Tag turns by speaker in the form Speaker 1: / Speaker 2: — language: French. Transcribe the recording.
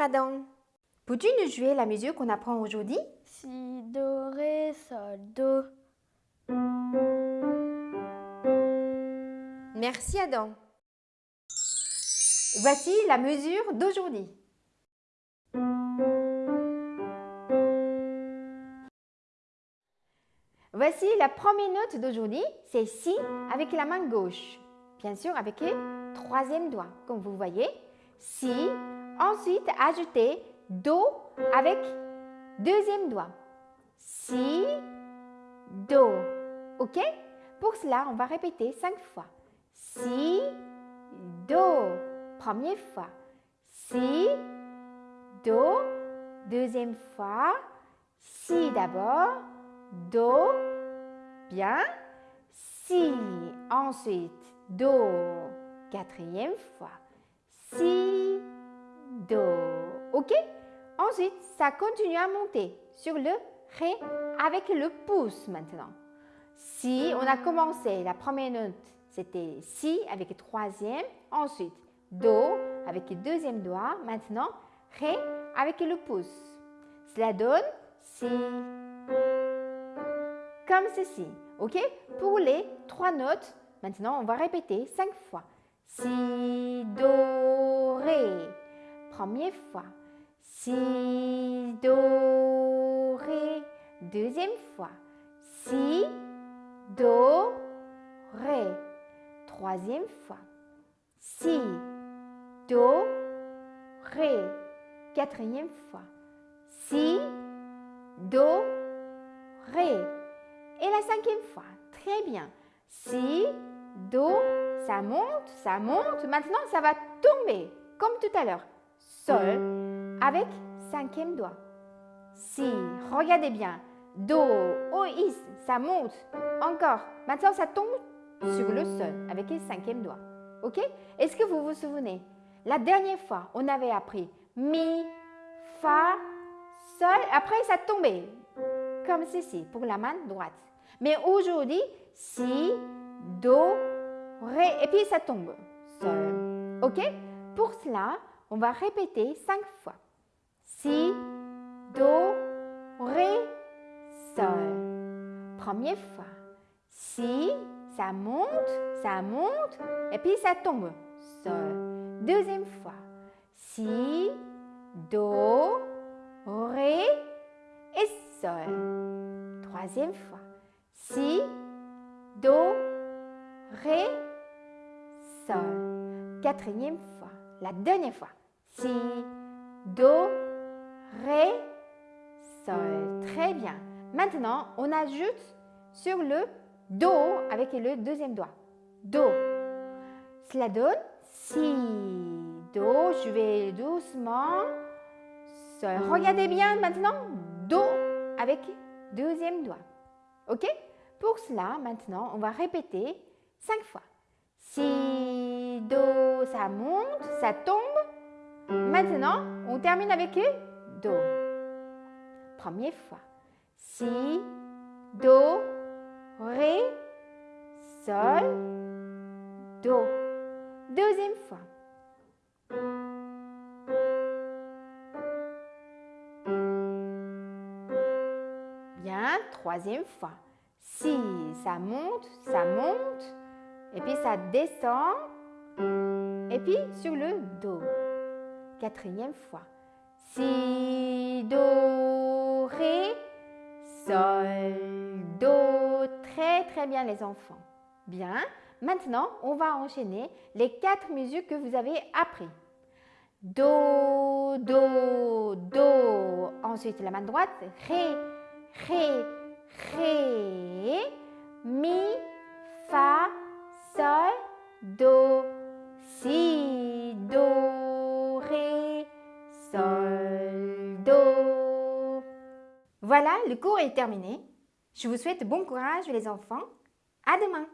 Speaker 1: Adam. Peux-tu nous jouer la musique qu'on apprend aujourd'hui?
Speaker 2: Si, do, ré, sol, do.
Speaker 1: Merci Adam. Voici la mesure d'aujourd'hui. Voici la première note d'aujourd'hui, c'est Si avec la main gauche. Bien sûr avec le troisième doigt, comme vous voyez. Si, ensuite ajoutez Do avec deuxième doigt. Si, Do. OK? Pour cela, on va répéter cinq fois. Si, Do. Première fois. Si, Do. Deuxième fois. Si d'abord. Do. Bien. Si. Ensuite, Do. Quatrième fois. Do. OK? Ensuite, ça continue à monter sur le Ré avec le pouce maintenant. Si, on a commencé, la première note, c'était Si avec le troisième. Ensuite, Do avec le deuxième doigt. Maintenant, Ré avec le pouce. Cela donne Si. Comme ceci. OK? Pour les trois notes, maintenant, on va répéter cinq fois. Si, Do, Ré. Première fois. Si, Do, Ré. Deuxième fois. Si, Do, Ré. Troisième fois. Si, Do, Ré. Quatrième fois. Si, Do, Ré. Et la cinquième fois. Très bien. Si, Do, ça monte, ça monte. Maintenant, ça va tomber, comme tout à l'heure. Sol, avec cinquième doigt. Si, regardez bien. Do, O, Is, ça monte. Encore. Maintenant, ça tombe sur le sol avec le cinquième doigt. OK? Est-ce que vous vous souvenez? La dernière fois, on avait appris Mi, Fa, Sol. Après, ça tombait comme ceci pour la main droite. Mais aujourd'hui, Si, Do, Ré et puis ça tombe. Sol. OK? Pour cela, on va répéter cinq fois. Si, Do, Ré, Sol. Première fois. Si, ça monte, ça monte, et puis ça tombe. Sol. Deuxième fois. Si, Do, Ré et Sol. Troisième fois. Si, Do, Ré, Sol. Quatrième fois. La dernière fois. Si, Do, Ré, Sol. Très bien. Maintenant, on ajoute sur le Do avec le deuxième doigt. Do. Cela donne Si, Do. Je vais doucement. Sol. Regardez bien maintenant. Do avec deuxième doigt. OK? Pour cela, maintenant, on va répéter cinq fois. Si, Do, ça monte, ça tombe. Maintenant, on termine avec Do. Première fois. Si, Do, Ré, Sol, Do. Deuxième fois. Bien, troisième fois. Si, ça monte, ça monte, et puis ça descend, et puis sur le Do. Quatrième fois. Si, Do, Ré, Sol, Do. Très, très bien les enfants. Bien. Maintenant, on va enchaîner les quatre mesures que vous avez appris. Do, Do, Do. Ensuite, la main droite. Ré, Ré, Ré. Mi, Fa, Sol, Do. Si, le cours est terminé. Je vous souhaite bon courage les enfants. À demain